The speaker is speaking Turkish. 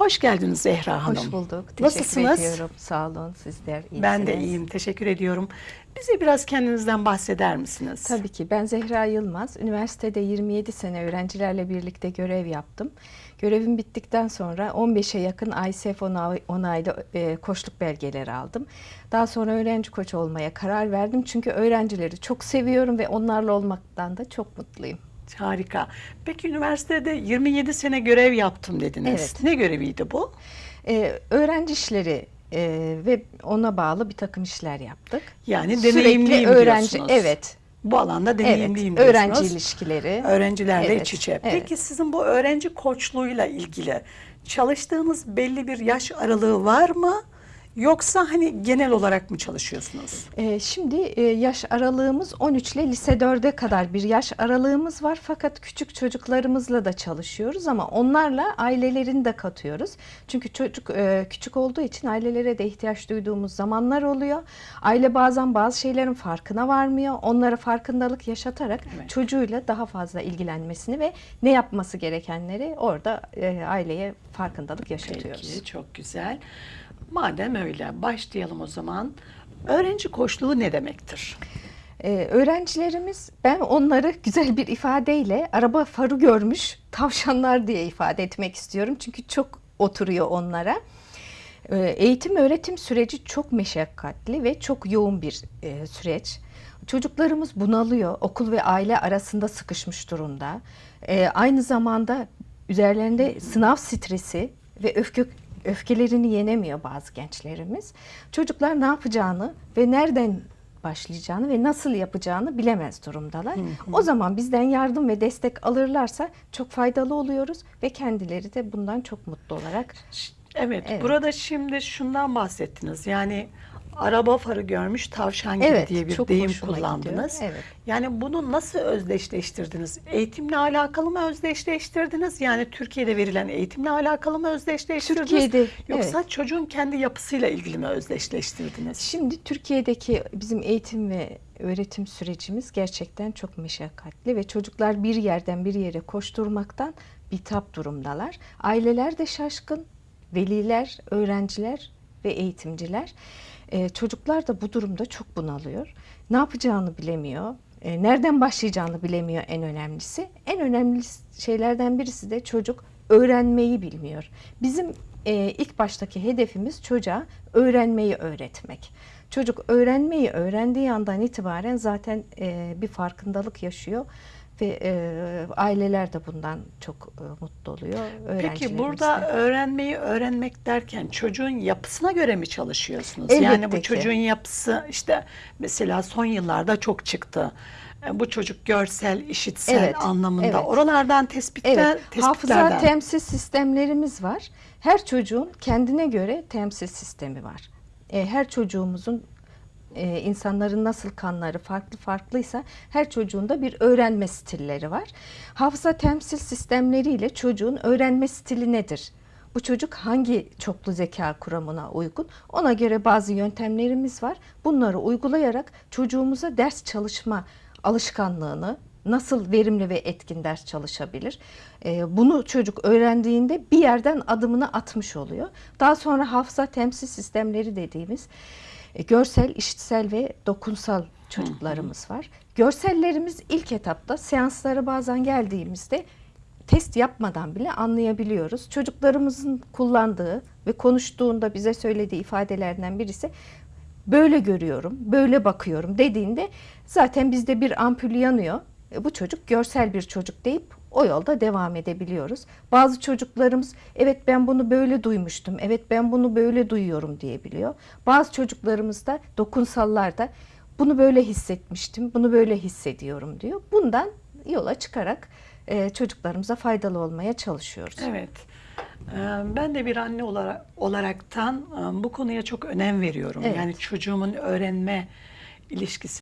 Hoş geldiniz Zehra Hanım. Hoş bulduk. Teşekkür Nasılsınız? ediyorum. Sağ olun. Sizler iyisiniz. Ben de iyiyim. Teşekkür ediyorum. Bize biraz kendinizden bahseder misiniz? Tabii ki. Ben Zehra Yılmaz. Üniversitede 27 sene öğrencilerle birlikte görev yaptım. Görevim bittikten sonra 15'e yakın ISF onay- onaylı e, koçluk belgeleri aldım. Daha sonra öğrenci koç olmaya karar verdim. Çünkü öğrencileri çok seviyorum ve onlarla olmaktan da çok mutluyum. Harika. Peki üniversitede 27 sene görev yaptım dediniz. Evet. Ne göreviydi bu? E, öğrenci işleri e, ve ona bağlı bir takım işler yaptık. Yani Sürekli deneyimliyim öğrenci, diyorsunuz. evet. Bu alanda deneyimliyim Evet, öğrenci diyorsunuz. ilişkileri. Öğrencilerle Evet, iç içe. evet. Peki sizin bu öğrenci koçluğuyla ilgili çalıştığınız belli bir yaş aralığı var mı? Yoksa hani genel olarak mı çalışıyorsunuz? Ee, şimdi e, yaş aralığımız 13 ile lise 4'e kadar bir yaş aralığımız var. Fakat küçük çocuklarımızla da çalışıyoruz ama onlarla ailelerini de katıyoruz. Çünkü çocuk e, küçük olduğu için ailelere de ihtiyaç duyduğumuz zamanlar oluyor. Aile bazen bazı şeylerin farkına varmıyor. Onlara farkındalık yaşatarak Evet. çocuğuyla daha fazla ilgilenmesini ve ne yapması gerekenleri orada e, aileye farkındalık yaşatıyoruz. Peki, çok güzel. Madem öyle, başlayalım o zaman. Öğrenci koçluğu ne demektir? Ee, öğrencilerimiz ben onları güzel bir ifadeyle araba farı görmüş tavşanlar diye ifade etmek istiyorum. Çünkü çok oturuyor onlara. Ee, eğitim öğretim süreci çok meşakkatli ve çok yoğun bir e, süreç. Çocuklarımız bunalıyor. Okul ve aile arasında sıkışmış durumda. Ee, aynı zamanda üzerlerinde sınav stresi ve öfke öfkelerini yenemiyor bazı gençlerimiz. Çocuklar ne yapacağını ve nereden başlayacağını ve nasıl yapacağını bilemez durumdalar. O zaman bizden yardım ve destek alırlarsa çok faydalı oluyoruz ve kendileri de bundan çok mutlu olarak Evet, Evet. burada şimdi şundan bahsettiniz. Yani araba farı görmüş tavşan gibi Evet, diye bir çok deyim kullandınız. gidiyor, evet. Yani bunu nasıl özdeşleştirdiniz? Eğitimle alakalı mı özdeşleştirdiniz? Yani Türkiye'de verilen eğitimle alakalı mı özdeşleştirdiniz? Türkiye'de, Yoksa çocuğun kendi yapısıyla ilgili mi özdeşleştirdiniz? Şimdi Türkiye'deki bizim eğitim ve öğretim sürecimiz gerçekten çok meşakkatli ve çocuklar bir yerden bir yere koşturmaktan bitap durumdalar. Aileler de şaşkın, veliler, öğrenciler ve eğitimciler. Ee, çocuklar da bu durumda çok bunalıyor. Ne yapacağını bilemiyor. e, Nereden başlayacağını bilemiyor en önemlisi. En önemli şeylerden birisi de çocuk öğrenmeyi bilmiyor. Bizim e, ilk baştaki hedefimiz çocuğa öğrenmeyi öğretmek. Çocuk öğrenmeyi öğrendiği andan itibaren zaten e, bir farkındalık yaşıyor ve e, aileler de bundan çok e, mutlu oluyor. Peki burada de. öğrenmeyi öğrenmek derken çocuğun yapısına göre mi çalışıyorsunuz? Elbette yani bu ki. çocuğun yapısı işte mesela son yıllarda çok çıktı. E, Bu çocuk görsel, işitsel Evet, anlamında. evet. Oralardan tespitler, Evet, hafıza tespitlerden. temsil sistemlerimiz var. Her çocuğun kendine göre temsil sistemi var. E, her çocuğumuzun e, insanların nasıl kanları farklı farklıysa her çocuğun da bir öğrenme stilleri var. Hafıza temsil sistemleriyle çocuğun öğrenme stili nedir? Bu çocuk hangi çoklu zeka kuramına uygun? Ona göre bazı yöntemlerimiz var. Bunları uygulayarak çocuğumuza ders çalışma alışkanlığını nasıl verimli ve etkin ders çalışabilir? Ee, Bunu çocuk öğrendiğinde bir yerden adımını atmış oluyor. Daha sonra hafıza temsil sistemleri dediğimiz e, görsel, işitsel ve dokunsal çocuklarımız var. Görsellerimiz ilk etapta seanslara bazen geldiğimizde test yapmadan bile anlayabiliyoruz. Çocuklarımızın kullandığı ve konuştuğunda bize söylediği ifadelerden birisi böyle görüyorum, böyle bakıyorum dediğinde zaten bizde bir ampul yanıyor. E, bu çocuk görsel bir çocuk deyip o yolda devam edebiliyoruz. Bazı çocuklarımız evet ben bunu böyle duymuştum, evet ben bunu böyle duyuyorum diyebiliyor. Bazı çocuklarımız da dokunsallar da bunu böyle hissetmiştim, bunu böyle hissediyorum diyor. Bundan yola çıkarak e, çocuklarımıza faydalı olmaya çalışıyoruz. Evet. Ee, Ben de bir anne olarak olaraktan e, bu konuya çok önem veriyorum. Evet. Yani çocuğumun öğrenme ilişkisi